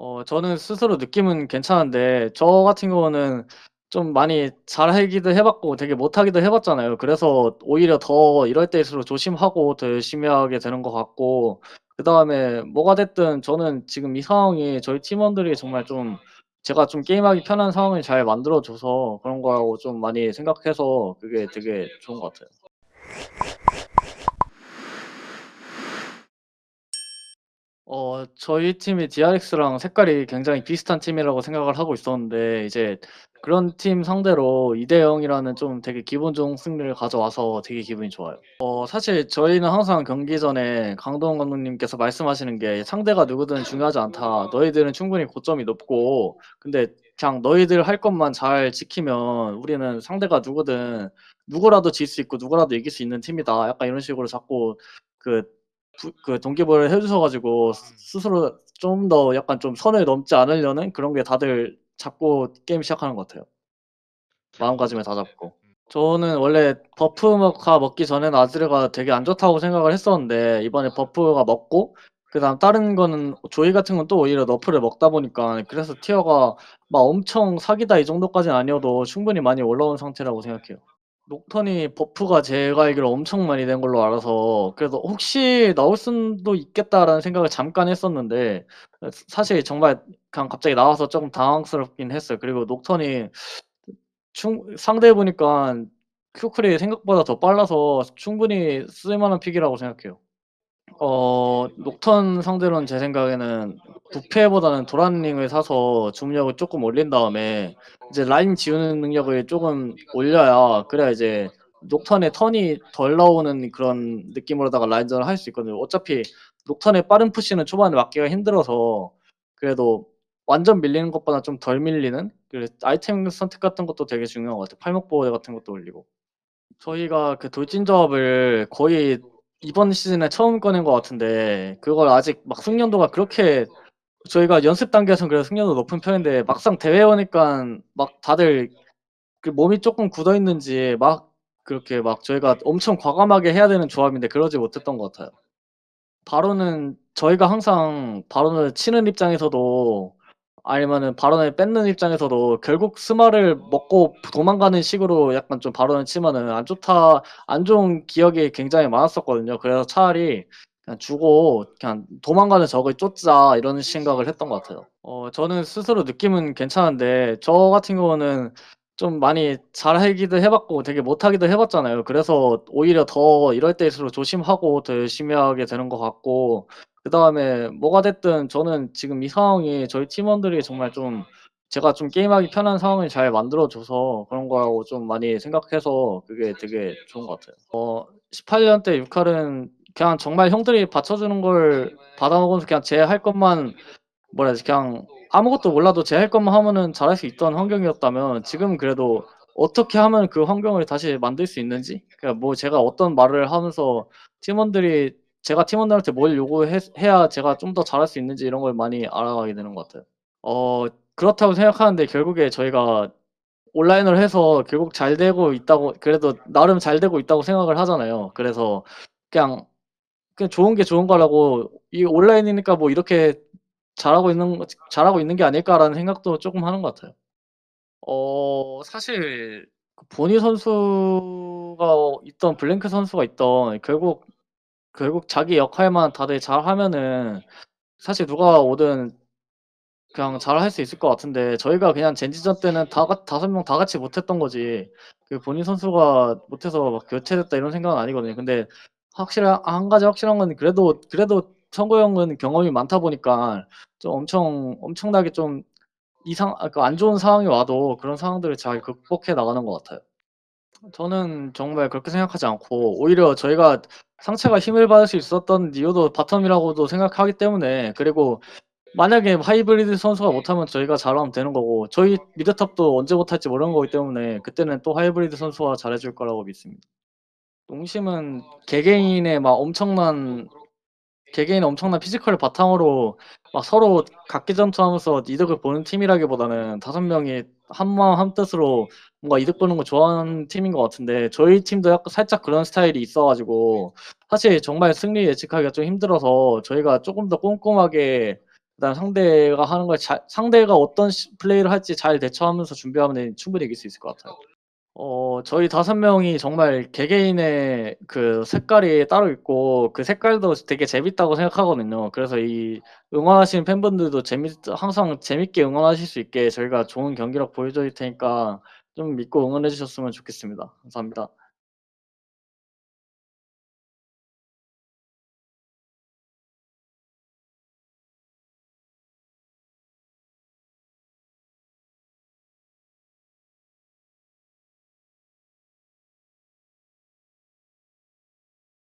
어 저는 스스로 느낌은 괜찮은데 저 같은 경우는 좀 많이 잘하기도 해 봤고 되게 못하기도 해 봤잖아요. 그래서 오히려 더 이럴 때일수록 조심하고 더 열심히 하게 되는 것 같고 그다음에 뭐가 됐든 저는 지금 이 상황이 저희 팀원들이 정말 좀 제가 좀 게임하기 편한 상황을 잘 만들어 줘서 그런 거라고 좀 많이 생각해서 그게 되게 좋은 것 같아요. 어 저희 팀이 DRX랑 색깔이 굉장히 비슷한 팀이라고 생각을 하고 있었는데 이제 그런 팀 상대로 2대 0 이라는 좀 되게 기분 좋은 승리를 가져와서 되게 기분이 좋아요. 어 사실 저희는 항상 경기 전에 강동원 감독님께서 말씀하시는 게 "상대가 누구든 중요하지 않다. 너희들은 충분히 고점이 높고 근데 그냥 너희들 할 것만 잘 지키면 우리는 상대가 누구든 누구라도 질 수 있고 누구라도 이길 수 있는 팀이다." 약간 이런 식으로 자꾸 그 부 그 동기부여를 해 주셔 가지고 스 음. 스스로 좀 더 약간 좀 선을 넘지 않으려는 그런 게 다들 잡고 게임 시작하는 것 같아요. 마음가짐을 네네. 다잡고. 음. 저는 원래 버프가 먹기 전에는 아지르가 되게 안 좋다고 생각을 했었는데 이번에 버프가 먹고 그다음 다른 거는 조이 같은 건 또 오히려 너프를 먹다 보니까 그래서 티어가 막 엄청 사기다 이 정도까지는 아니어도 충분히 많이 올라온 상태라고 생각해요. 녹턴이 버프가 제가 알기로 엄청 많이 된 걸로 알아서 그래서 '혹시 나올 수도 있겠다.'라는 생각을 잠깐 했었는데 어사 사실 정말 그냥 갑자기 나와서 쪼금 당황스럽긴 했어요. 그리고 녹턴이 충 상대해 보니깐 큐 쿨이 생각보다 더 빨라서 충분히 쓸 만한 픽이라고 생각해요. 어 녹턴 상대로는 제 생각에는 부패보다는 도란링을 사서 주문력을 쪼끔 올린 다음에 이제 라인 지우는 능력을 쪼금 올려야 그래야 이제 녹턴의 턴이 덜 나오는 그런 느낌으로다가 라인전을 할 수 있거든요. 어차피 녹턴의 빠른 푸시는 초반에 막기가 힘들어서 그래도 완전 밀리는 것보다 좀 덜 밀리는 그 아이템 선택 같은 것도 되게 중요한 것 같아요. 팔목 보호대 같은 것도 올리고. 저희가 그 돌진 조합을 거의 이번 시즌에 처음 꺼낸 것 같은데 그걸 아직 막 숙련도가 그렇게 저희가 연습 단계에서는 그래도 숙련도 높은 편인데 막상 대회 오니깐 막 다들 그 몸이 쪼끔 굳어 있는지 막 그렇게 막 저희가 엄청 과감하게 해야 되는 조합인데 그러지 못했던 것 같아요. 바론은 저희가 항상 바론을 치는 입장에서도 아니면은 바론을 뺏는 입장에서도 결국 스마를 먹고 도망가는 식으로 약간 좀 바론을 치면은 안 좋다 안 좋은 기억이 굉장히 많았었거든요. 그래서 차라리 그냥 주고 그냥 '도망가는 적을 쫓자.' 이런 생각을 했던 것 같아요. 어 저는 스스로 느낌은 괜찮은데 저 같은 경우는 좀 많이 잘하기도 해 봤고 되게 못하기도 해 봤잖아요. 그래서 오히려 더 이럴 때일수록 조심하고 더 열심히 하게 되는 것 같고 그다음에 뭐가 됐든 저는 지금 이 상황이 저희 팀원들이 정말 좀 제가 좀 게임하기 편한 상황을 잘 만들어 줘서 그런 거라고 좀 많이 생각해서 그게 되게 좋은 것 같아요. 어 18년 때6 칼은 그냥 정말 형들이 받쳐주는 걸 받아 먹으면서 그냥 제 할 것만 뭐라 해야 되지 그냥 아무것도 몰라도 제 할 것만 하면은 잘할 수 있던 환경이었다면 지금은 그래도 어떻게 하면 그 환경을 다시 만들 수 있는지 그러니까 뭐 제가 어떤 말을 하면서 팀원들이 제가 팀원들한테 뭘 요구했 해야 제가 좀 더 잘할 수 있는지 이런 걸 많이 알아가게 되는 것 같아요. 어 그렇다고 생각하는데 결국에 저희가 온라인으로 해서 결국 잘 되고 있다고 그래도 나름 잘 되고 있다고 생각을 하잖아요. 그래서 그냥, 그냥 좋은 게 좋은 거라고 이 '온라인이니까 뭐 이렇게 잘하고 있는 잘하고 있는 게 아닐까.'라는 생각도 쪼금 하는 것 같아요. 어 사실 그 보니 선수가 있던 블랭크 선수가 있던 결국 결국 자기 역할만 다들 잘하면은 사실 누가 오든 그냥 잘할 수 있을 것 같은데 저희가 그냥 젠지전 때는 다같5명다 같이 못했던 거지 그 보니 선수가 못해서 막 '교체됐다.' 이런 생각은 아니거든요. 근데 확실한 1 가지 확실한 건 그래도 그래도 성구 형은 경험이 많다 보니까 좀 엄청 엄청나게 좀 이상 아 그 안 좋은 상황이 와도 그런 상황들을 잘 극복해 나가는 것 같아요. 저는 정말 그렇게 생각하지 않고 오히려 저희가 상체가 힘을 받을 수 있었던 이유도 바텀이라고도 생각하기 때문에 그리고 만약에 하이브리드 선수가 못하면 저희가 잘하면 되는 거고 저희 미드톱도 언제 못할지 모르는 거기 때문에 그때는 또 하이브리드 선수가 잘해 줄 거라고 믿습니다. 농심은 개개인의 막 엄청난 개개인의 엄청난 피지컬을 바탕으로 막 서로 각기 전투하면서 이득을 보는 팀이라기보다는 5 명이 한마음 한뜻으로 뭔가 이득 보는 걸 좋아하는 팀인 것 같은데 저희 팀도 약간 살짝 그런 스타일이 있어 가지고 사실 정말 승리 예측하기가 좀 힘들어서 저희가 쪼금 더 꼼꼼하게 그다음에 상대가 하는 걸 잘 상대가 어떤 시 플레이를 할지 잘 대처하면서 준비하면은 충분히 이길 수 있을 것 같아요. 어 저희 5 명이 정말 개개인의 그 색깔이 따로 있고 그 색깔도 되게 재밌다고 생각하거든요. 그래서 이 응원하시는 팬분들도 재밌 항상 재밌게 응원하실 수 있게 저희가 좋은 경기력 보여드릴 테니까 좀 믿고 응원해 주셨으면 좋겠습니다. 감사합니다.